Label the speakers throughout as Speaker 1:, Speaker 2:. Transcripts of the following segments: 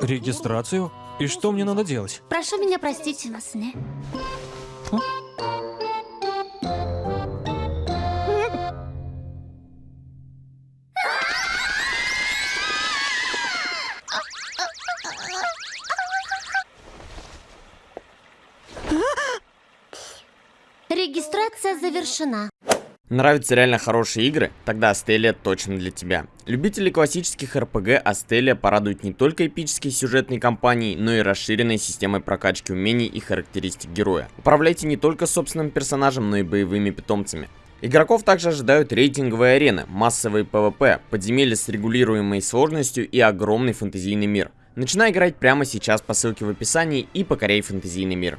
Speaker 1: Регистрацию? И что мне надо делать?
Speaker 2: Прошу меня простить. Регистрация завершена.
Speaker 3: Нравятся реально хорошие игры? Тогда Астелия точно для тебя. Любители классических РПГ Астелия порадует не только эпической сюжетной кампанией, но и расширенной системой прокачки умений и характеристик героя. Управляйте не только собственным персонажем, но и боевыми питомцами. Игроков также ожидают рейтинговые арены, массовые PvP, подземелья с регулируемой сложностью и огромный фэнтезийный мир. Начинай играть прямо сейчас по ссылке в описании и покоряй фэнтезийный мир.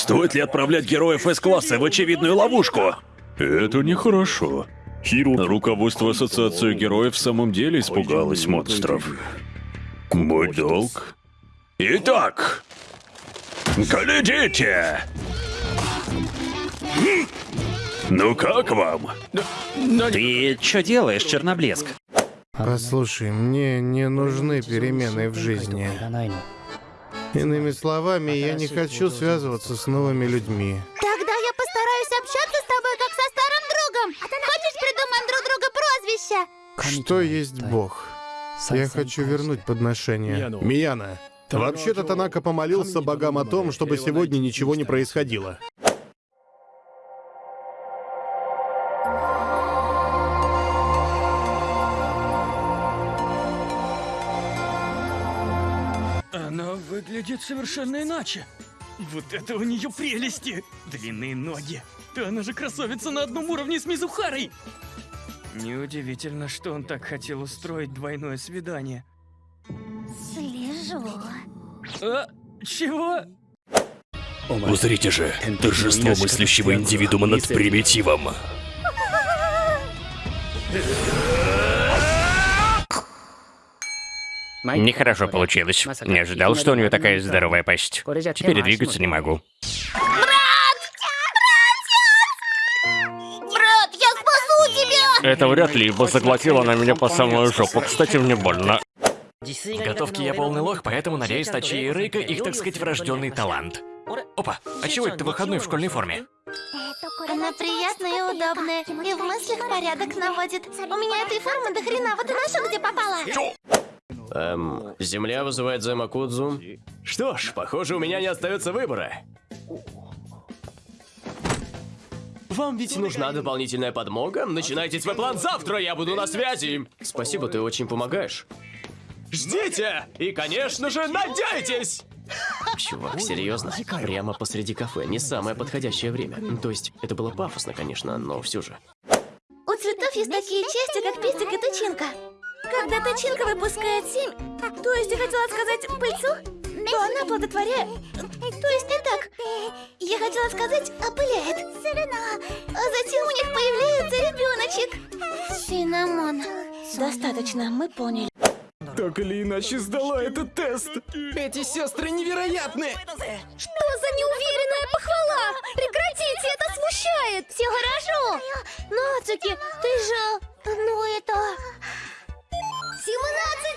Speaker 4: Стоит ли отправлять героев С-класса в очевидную ловушку? Это нехорошо. Руководство Ассоциации Героев в самом деле испугалось монстров. Мой долг. Итак, глядите! Ну как вам?
Speaker 5: Ты что делаешь, Черноблеск?
Speaker 6: Послушай, мне не нужны перемены в жизни. Иными словами, я не хочу связываться с новыми людьми.
Speaker 2: Тогда я постараюсь общаться с тобой, как со старым другом. Хочешь, придумаем друг друга прозвище?
Speaker 6: Что есть Бог? Я хочу вернуть подношение. Мияна, вообще-то Танака помолился богам о том, чтобы сегодня ничего не происходило.
Speaker 7: Выглядит совершенно иначе. Вот это у нее прелести! Длинные ноги. Да она же красавица на одном уровне с Мизухарой! Неудивительно, что он так хотел устроить двойное свидание.
Speaker 2: Слежу.
Speaker 7: А? Чего?
Speaker 4: Узрите же, торжество мыслящего индивидуума над примитивом.
Speaker 8: Нехорошо получилось. Не ожидал, что у нее такая здоровая пасть. Теперь двигаться не могу.
Speaker 2: Брат, я спасу тебя!
Speaker 8: Это вряд ли, ибо заглотила она меня по самую жопу. Кстати, мне больно.
Speaker 9: В готовке я полный лох, поэтому надеюсь, Тачи и Рейка их, так сказать, врожденный талант. Опа, а чего это ты выходной в школьной форме?
Speaker 2: Она приятная и удобная, и в мыслях порядок наводит. У меня этой формы до хрена, вот и ношу, где попала.
Speaker 10: Эм, земля вызывает Займакудзу. Что ж, похоже, у меня не остается выбора. Вам ведь нужна дополнительная подмога? Начинайте свой план завтра, я буду на связи. Спасибо, ты очень помогаешь. Ждите! И, конечно же, надейтесь! Чувак, серьезно? Прямо посреди кафе. Не самое подходящее время. То есть, это было пафосно, конечно, но все же.
Speaker 2: У цветов есть такие части, как пестик и тычинка. Когда тычинка выпускает семь, то есть я хотела сказать пыльцу, то она плодотворяет. То есть не так. Я хотела сказать опыляет. А затем у них появляется ребеночек. Синамон. Достаточно, мы поняли.
Speaker 4: Так или иначе сдала этот тест. Эти сестры невероятны.
Speaker 2: Что за неуверенная похвала? Прекратите, это смущает. Все хорошо. Нацуки, ты же... Ну это... 17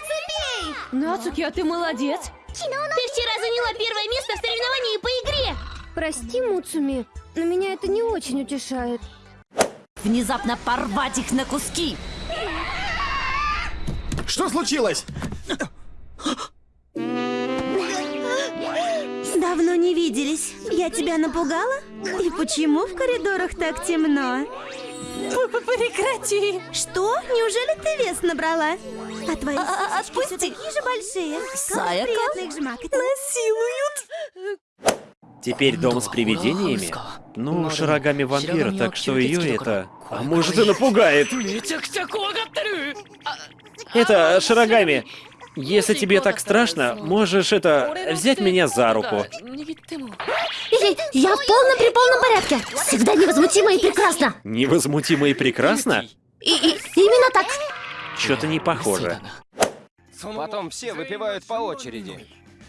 Speaker 2: цепей!
Speaker 11: Нацуки, а ты молодец.
Speaker 2: Ты вчера заняла первое место в соревновании по игре.
Speaker 11: Прости, Муцуми, но меня это не очень утешает.
Speaker 12: Внезапно порвать их на куски.
Speaker 6: Что случилось?
Speaker 13: Давно не виделись. Я тебя напугала? И почему в коридорах так темно?
Speaker 12: Прекрати!
Speaker 13: Что? Вес набрала? А твои
Speaker 12: А- а-
Speaker 13: сиськи всё
Speaker 12: отпусти.
Speaker 13: такие же большие. Как приятно их жмакать.
Speaker 12: Насилуют!
Speaker 5: Теперь дом с привидениями? Ну, Широгами вампира, так что ее это... А может и напугает. Это, Широгами, если тебе так страшно, можешь это... взять меня за руку.
Speaker 2: Я, я в полном при полном порядке. Всегда невозмутимо и прекрасно.
Speaker 5: Невозмутимо и прекрасно?
Speaker 2: И, и- именно так.
Speaker 5: Что-то не похоже.
Speaker 14: Потом все выпивают по очереди.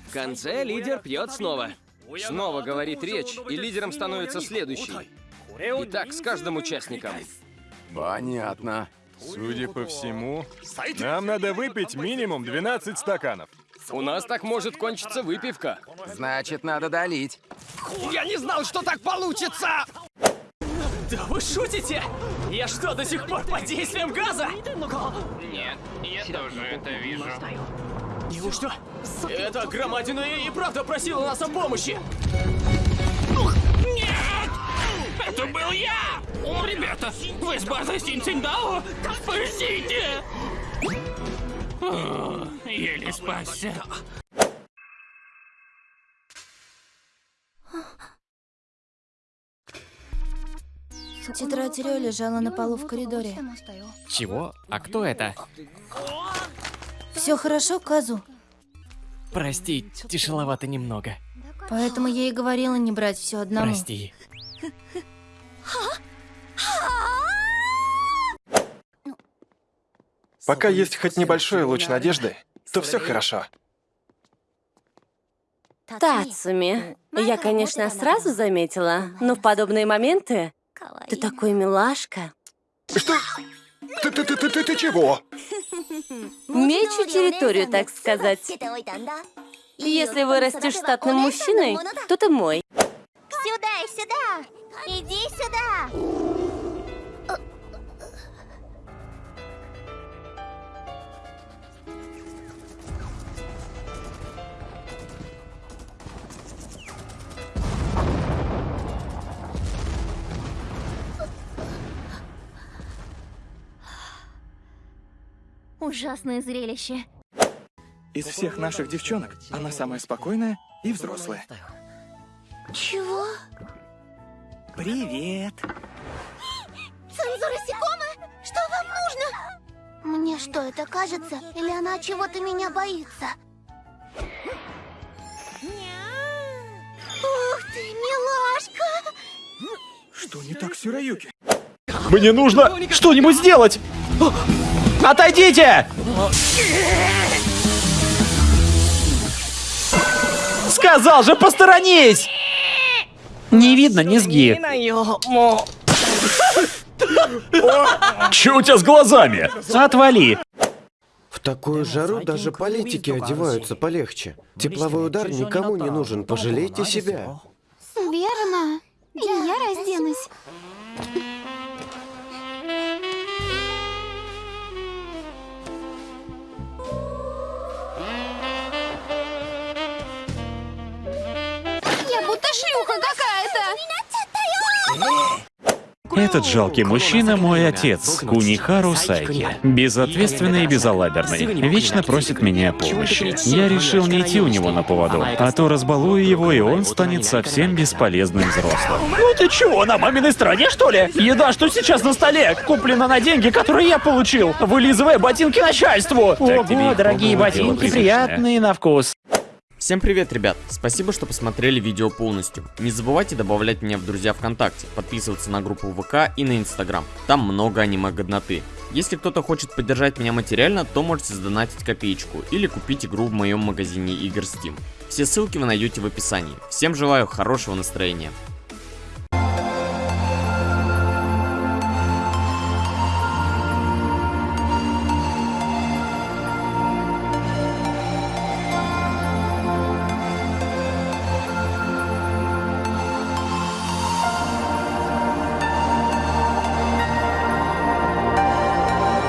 Speaker 14: В конце лидер пьет снова. Снова говорит речь, и лидером становится следующий. И так с каждым участником.
Speaker 4: Понятно.
Speaker 15: Судя по всему, нам надо выпить минимум 12 стаканов.
Speaker 14: У нас так может кончиться выпивка.
Speaker 16: Значит, надо долить.
Speaker 10: Я не знал, что так получится! Да вы шутите? Я что, до сих пор под действием газа?
Speaker 8: Нет, я тоже это вижу.
Speaker 10: Неужто? Эта громадина и правда просила нас о помощи.
Speaker 9: Нет! Это был я! Ребята, вы с базой Синциндао? Спасите! О, еле спасся.
Speaker 2: Тетрадь Рё лежала на полу в коридоре.
Speaker 17: Чего? А кто это?
Speaker 2: Все хорошо, Казу?
Speaker 17: Прости, тяжеловато немного.
Speaker 2: Поэтому я и говорила не брать все одному.
Speaker 17: Прости.
Speaker 15: Пока есть хоть небольшой луч надежды, то все хорошо.
Speaker 18: Тацуми, я, конечно, сразу заметила, но в подобные моменты ты такой милашка.
Speaker 15: Что? Ты, ты, ты, ты, ты, ты чего?
Speaker 18: Мечу территорию, так сказать. Если вырастешь штатным мужчиной, то ты мой.
Speaker 2: Сюда, сюда! Иди сюда! Ужасное зрелище.
Speaker 15: Из всех наших девчонок она самая спокойная и взрослая.
Speaker 2: Чего?
Speaker 15: Привет.
Speaker 2: Цензура Сикома? Что вам нужно? Мне что, это кажется? Или она чего-то меня боится? Ух ты, милашка!
Speaker 15: Что не так, Сюраюки?
Speaker 5: Мне нужно что-нибудь сделать! Отойдите! Сказал же, посторонись! Не видно низги.
Speaker 4: Че у тебя с глазами?
Speaker 5: Отвали.
Speaker 19: В такую жару даже политики одеваются полегче. Тепловой удар никому не нужен, пожалейте себя.
Speaker 2: Верно. И я разденусь. Какая-то.
Speaker 20: Этот жалкий мужчина мой отец, Кунихару Сайки. Безответственный и безалаберный. Вечно просит меня о помощи. Я решил не идти у него на поводу, а то разбалую его, и он станет совсем бесполезным взрослым.
Speaker 5: Ну ты чего, на маминой стороне, что ли? Еда, что сейчас на столе? Куплена на деньги, которые я получил. Вылизывая ботинки начальству. Ого, дорогие ботинки, приятные на вкус.
Speaker 3: Всем привет, ребят! Спасибо, что посмотрели видео полностью. Не забывайте добавлять меня в друзья ВКонтакте, подписываться на группу ВК и на Инстаграм. Там много аниме-годноты. Если кто-то хочет поддержать меня материально, то можете сдонатить копеечку или купить игру в моем магазине игр Steam. Все ссылки вы найдете в описании. Всем желаю хорошего настроения.